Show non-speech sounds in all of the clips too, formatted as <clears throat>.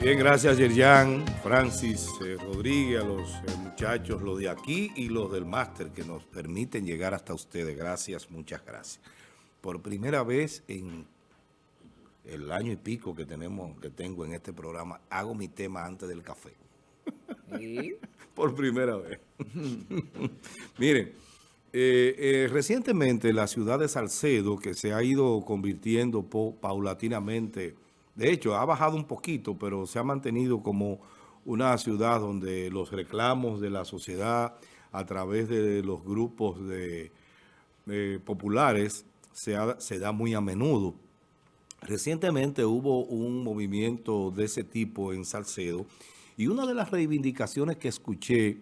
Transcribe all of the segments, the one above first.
Bien, gracias Yerjan, Francis, eh, Rodríguez, a los eh, muchachos, los de aquí y los del máster que nos permiten llegar hasta ustedes. Gracias, muchas gracias. Por primera vez en el año y pico que tenemos, que tengo en este programa, hago mi tema antes del café. <laughs> Por primera vez. <laughs> Miren, eh, recientemente la ciudad de Salcedo, que se ha ido convirtiendo paulatinamente de hecho, ha bajado un poquito, pero se ha mantenido como una ciudad donde los reclamos de la sociedad a través de los grupos de, populares se, se da muy a menudo. Recientemente hubo un movimiento de ese tipo en Salcedo y una de las reivindicaciones que escuché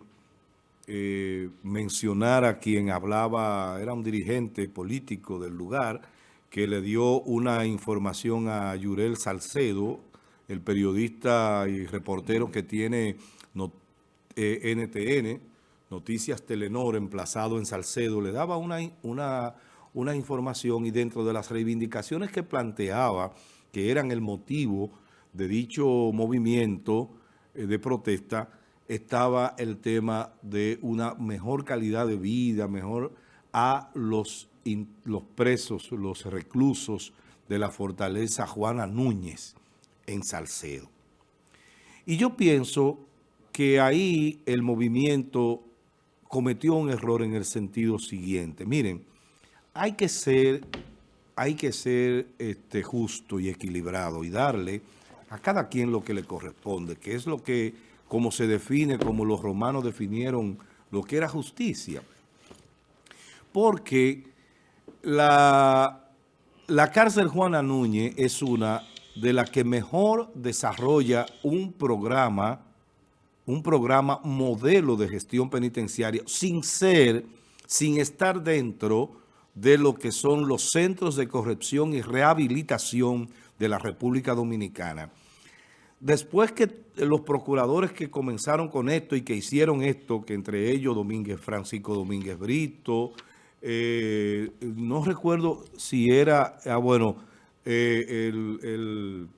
eh, mencionar a quien hablaba, era un dirigente político del lugar, que le dio una información a Yurel Salcedo, el periodista y reportero que tiene NTN, eh, Noticias Telenor, emplazado en Salcedo, le daba una, una, una información y dentro de las reivindicaciones que planteaba, que eran el motivo de dicho movimiento eh, de protesta, estaba el tema de una mejor calidad de vida, mejor a los los presos, los reclusos de la fortaleza Juana Núñez en Salcedo. Y yo pienso que ahí el movimiento cometió un error en el sentido siguiente. Miren, hay que ser, hay que ser este, justo y equilibrado y darle a cada quien lo que le corresponde, que es lo que, como se define, como los romanos definieron lo que era justicia. Porque la, la cárcel Juana Núñez es una de las que mejor desarrolla un programa, un programa modelo de gestión penitenciaria sin ser, sin estar dentro de lo que son los centros de corrección y rehabilitación de la República Dominicana. Después que los procuradores que comenzaron con esto y que hicieron esto, que entre ellos Domínguez Francisco Domínguez Brito, eh, no recuerdo si era, ah, bueno, eh, el,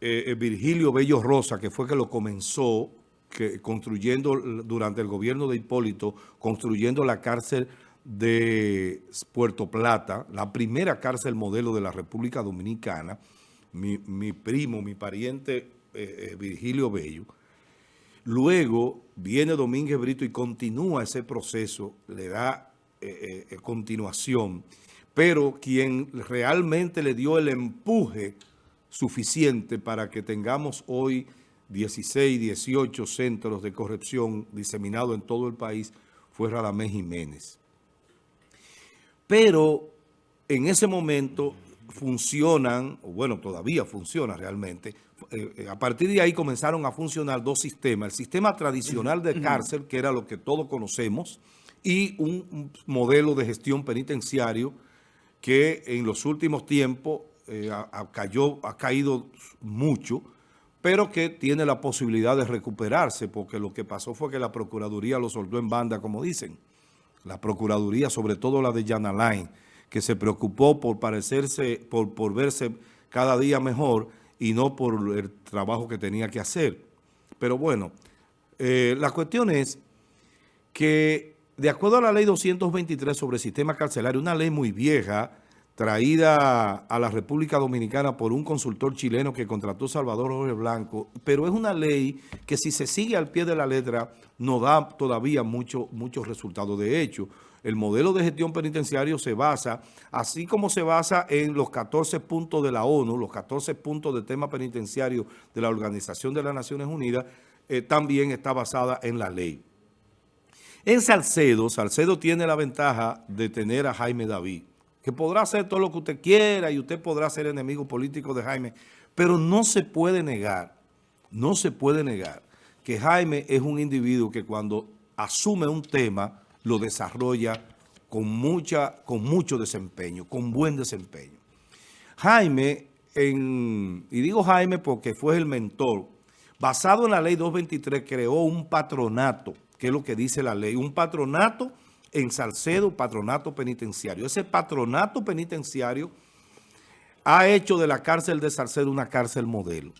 eh, Virgilio Bello Rosa, que fue que lo comenzó que, construyendo durante el gobierno de Hipólito, construyendo la cárcel de Puerto Plata, la primera cárcel modelo de la República Dominicana, mi, mi primo, mi pariente Virgilio Bello, Luego viene Domínguez Brito y continúa ese proceso, le da eh, eh, continuación, pero quien realmente le dio el empuje suficiente para que tengamos hoy 16, 18 centros de corrección diseminados en todo el país fue Radamés Jiménez. Pero en ese momento funcionan, o bueno, todavía funciona realmente, eh, a partir de ahí comenzaron a funcionar dos sistemas. El sistema tradicional de <clears throat> cárcel, que era lo que todos conocemos, y un, modelo de gestión penitenciario que en los últimos tiempos eh, ha, cayó, ha caído mucho, pero que tiene la posibilidad de recuperarse, porque lo que pasó fue que la Procuraduría lo soltó en banda, como dicen. La Procuraduría, sobre todo la de Line, que se preocupó por parecerse, por, por verse cada día mejor y no por el trabajo que tenía que hacer. Pero bueno, eh, la cuestión es que de acuerdo a la ley 223 sobre el sistema carcelario, una ley muy vieja, traída a la República Dominicana por un consultor chileno que contrató Salvador Jorge Blanco, pero es una ley que si se sigue al pie de la letra no da todavía muchos mucho resultados. De hecho, el modelo de gestión penitenciario se basa, así como se basa en los 14 puntos de la ONU, los 14 puntos de tema penitenciario de la Organización de las Naciones Unidas, eh, también está basada en la ley. En Salcedo, Salcedo tiene la ventaja de tener a Jaime David, que podrá hacer todo lo que usted quiera y usted podrá ser enemigo político de Jaime, pero no se puede negar, no se puede negar que Jaime es un individuo que cuando asume un tema lo desarrolla con, mucha, con mucho desempeño, con buen desempeño. Jaime, y digo Jaime porque fue el mentor, basado en la ley 223, creó un patronato que es lo que dice la ley, un patronato en Salcedo, patronato penitenciario. Ese patronato penitenciario ha hecho de la cárcel de Salcedo una cárcel modelo.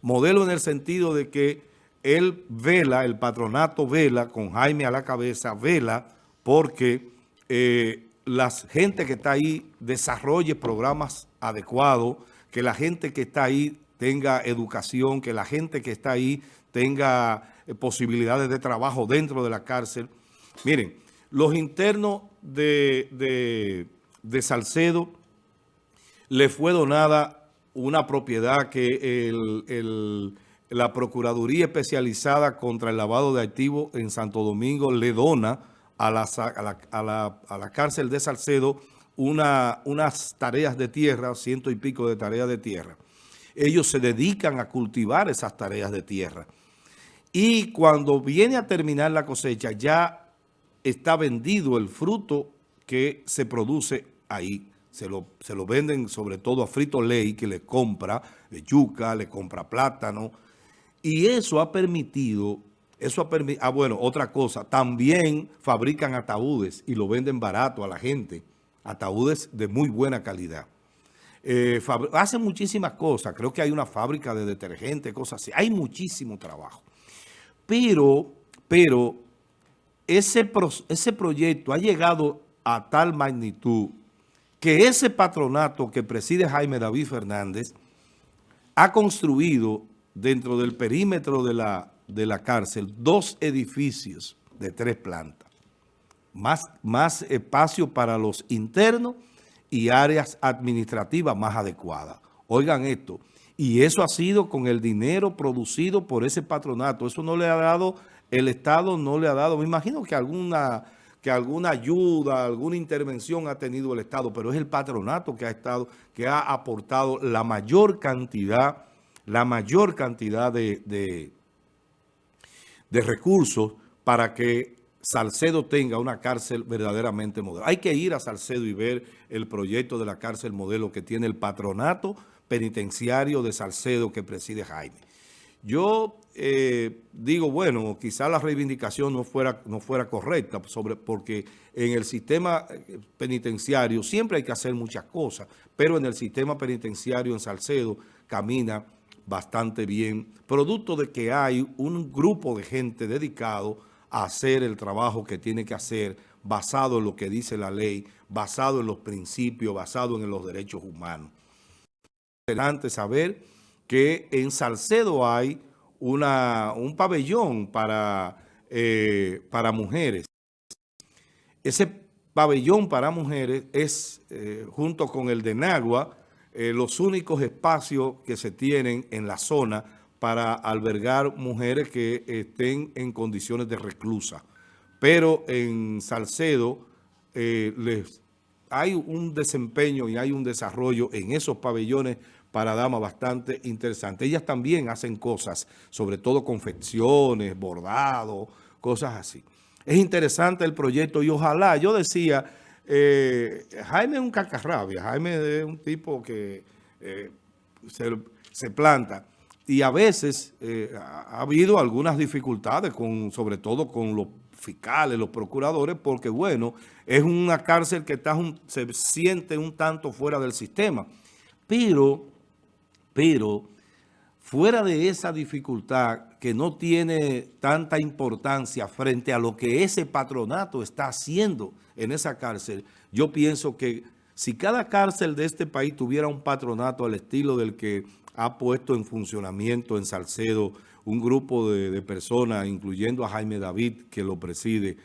Modelo en el sentido de que él vela, el patronato vela, con Jaime a la cabeza, vela porque eh, la gente que está ahí desarrolle programas adecuados, que la gente que está ahí tenga educación, que la gente que está ahí tenga posibilidades de trabajo dentro de la cárcel. Miren, los internos de, de, Salcedo le fue donada una propiedad que la Procuraduría Especializada contra el Lavado de Activos en Santo Domingo le dona a la, a la, cárcel de Salcedo una, unas tareas de tierra, ciento y pico de tareas de tierra. Ellos se dedican a cultivar esas tareas de tierra. Y cuando viene a terminar la cosecha, ya está vendido el fruto que se produce ahí. Se lo, se lo venden sobre todo a Frito Ley, que le compra yuca, le compra plátano. Y eso ha permitido, eso ha permitido, ah bueno, otra cosa, también fabrican ataúdes y lo venden barato a la gente. Ataúdes de muy buena calidad. Eh, hacen muchísimas cosas. Creo que hay una fábrica de detergente, cosas así. Hay muchísimo trabajo. Pero, pero ese, ese proyecto ha llegado a tal magnitud que ese patronato que preside Jaime David Fernández ha construido dentro del perímetro de la, de la cárcel dos edificios de tres plantas. Más, más espacio para los internos y áreas administrativas más adecuadas. Oigan esto, y eso ha sido con el dinero producido por ese patronato. Eso no le ha dado, el Estado no le ha dado, me imagino que alguna, que alguna ayuda, alguna intervención ha tenido el Estado, pero es el patronato que ha estado, que ha aportado la mayor cantidad, la mayor cantidad de, de, de recursos para que Salcedo tenga una cárcel verdaderamente modelo. Hay que ir a Salcedo y ver el proyecto de la cárcel modelo que tiene el patronato penitenciario de Salcedo que preside Jaime. Yo eh, digo, bueno, quizá la reivindicación no fuera, no fuera correcta, sobre, porque en el sistema eh, penitenciario siempre hay que hacer muchas cosas, pero en el sistema penitenciario en Salcedo camina bastante bien, producto de que hay un grupo de gente dedicado a hacer el trabajo que tiene que hacer, basado en lo que dice la ley, basado en los principios, basado en los derechos humanos interesante saber que en Salcedo hay una, un pabellón para, eh, para mujeres. Ese pabellón para mujeres es, eh, junto con el de Nagua, eh, los únicos espacios que se tienen en la zona para albergar mujeres que estén en condiciones de reclusa. Pero en Salcedo les, hay un desempeño y hay un desarrollo en esos pabellones para damas bastante interesante. Ellas también hacen cosas, sobre todo confecciones, bordados, cosas así. Es interesante el proyecto y ojalá, yo decía, eh, Jaime es un cacarrabia, Jaime es un tipo que eh, se, planta y a veces eh, ha habido algunas dificultades, con, sobre todo con los fiscales, los procuradores, porque bueno, es una cárcel que está se siente un tanto fuera del sistema. Pero pero fuera de esa dificultad que no tiene tanta importancia frente a lo que ese patronato está haciendo en esa cárcel, yo pienso que si cada cárcel de este país tuviera un patronato al estilo del que ha puesto en funcionamiento en Salcedo un grupo de, personas, incluyendo a Jaime David, que lo preside,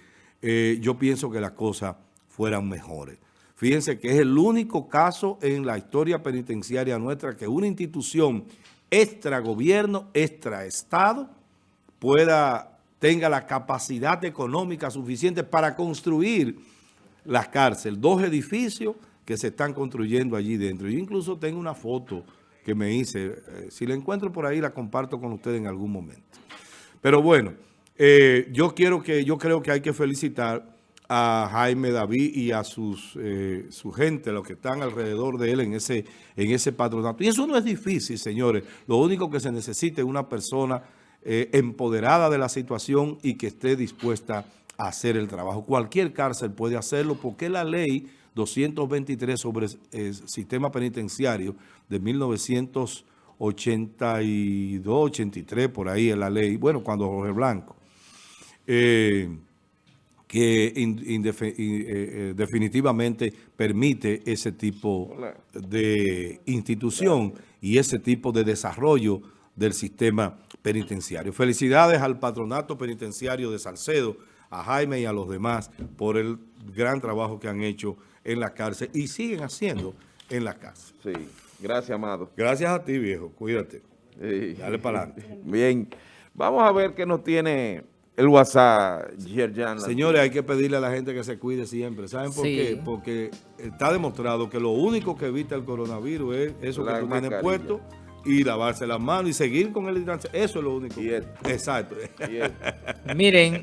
eh, yo pienso que las cosas fueran mejores. Fíjense que es el único caso en la historia penitenciaria nuestra que una institución extra gobierno, extra Estado, pueda, tenga la capacidad económica suficiente para construir las cárceles. Dos edificios que se están construyendo allí dentro. Yo incluso tengo una foto que me hice. Eh, si la encuentro por ahí, la comparto con ustedes en algún momento. Pero bueno, eh, yo, quiero que, yo creo que hay que felicitar a Jaime David y a sus, eh, su gente, los que están alrededor de él en ese, en ese patronato. Y eso no es difícil, señores. Lo único que se necesita es una persona eh, empoderada de la situación y que esté dispuesta a hacer el trabajo. Cualquier cárcel puede hacerlo porque la ley 223 sobre el sistema penitenciario de 1900 82, 83, por ahí en la ley, bueno, cuando Jorge Blanco, eh, que in- indefe- in- eh, eh, definitivamente permite ese tipo de institución y ese tipo de desarrollo del sistema penitenciario. Felicidades al patronato penitenciario de Salcedo, a Jaime y a los demás por el gran trabajo que han hecho en la cárcel y siguen haciendo en la cárcel. Sí, gracias, Amado. Gracias a ti, viejo. Cuídate. Sí. Dale para adelante. Bien, vamos a ver qué nos tiene el WhatsApp, Yerjan. Señores, hay que pedirle a la gente que se cuide siempre. ¿Saben por Sí. qué? Porque está demostrado que lo único que evita el coronavirus es eso La que tú tienes puesto y lavarse las manos y seguir con el distanciamiento. Eso es lo único. Exacto. <laughs> Miren,